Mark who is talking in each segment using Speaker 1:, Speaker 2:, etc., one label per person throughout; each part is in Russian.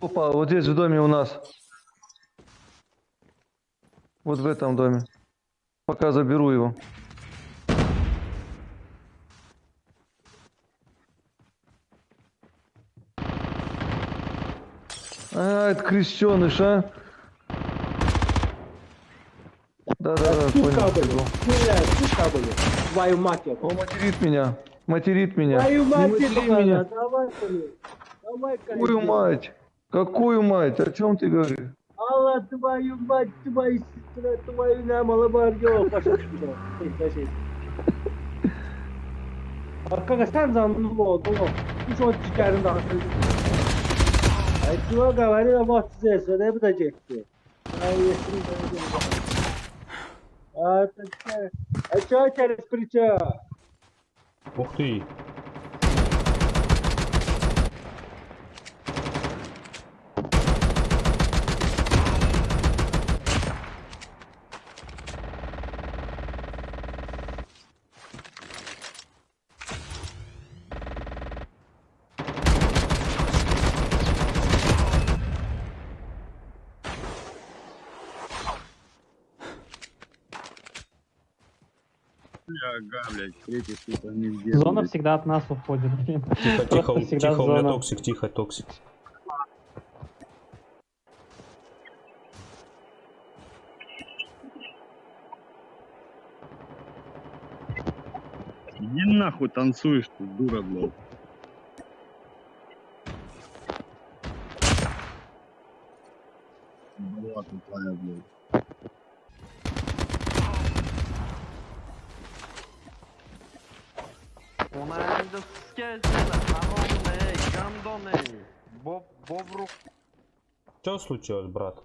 Speaker 1: Опа, вот здесь в доме у нас. Вот в этом доме. Пока заберу его. А, это крещеныш, а? Да-да-да, понял.
Speaker 2: сука, блин. Твою мать.
Speaker 1: Он материт меня. Материт меня.
Speaker 2: Твою мать,
Speaker 1: меня.
Speaker 2: Давай, блин. Давай, конечно.
Speaker 1: мать? Какую мать? О чем ты говоришь?
Speaker 2: Allah твою мать, твою сестру, твою намало бар yok. Başa düştü. Şey, şey. Arkadaş sen zanlı oldu o. Hiç o çıkarın da asıl. Ay tuva gavani da bak size söyle bu da çekti. Ay yesin böyle. А, а что через плечо?
Speaker 3: Ух ты.
Speaker 4: Ага, блядь, третий, сука, нигде.
Speaker 5: Зона всегда от нас уходит, блин.
Speaker 3: Тихо, тихо,
Speaker 5: Просто
Speaker 3: тихо, у меня токсик, тихо, токсик.
Speaker 4: Иди нахуй танцуешь ты, дура, блядь. Была тупая, блядь.
Speaker 6: Skazini, haromni, gandoni, bob bobruk
Speaker 3: Что случилось, брат?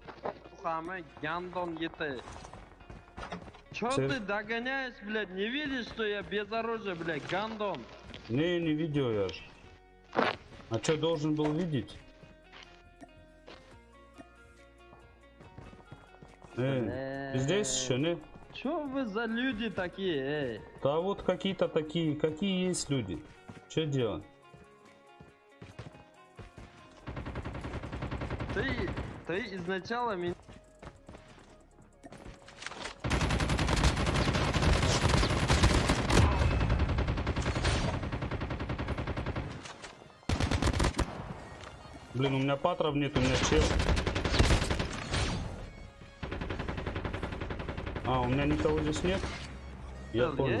Speaker 6: хами, гандон ете. Чё ты догоняешь, блядь? Не видишь, что я без оружия, блядь, гандон?
Speaker 3: Не, не видел я ж. А что должен был видеть? Э, ты здесь еще, не?
Speaker 6: Чё вы за люди такие, эй?
Speaker 3: Да вот какие-то такие, какие есть люди. Что делать?
Speaker 6: Ты, ты изначально меня...
Speaker 3: Блин, у меня патров нет, у меня чел. А, у меня никого здесь нет? Я
Speaker 6: Чел
Speaker 3: понял.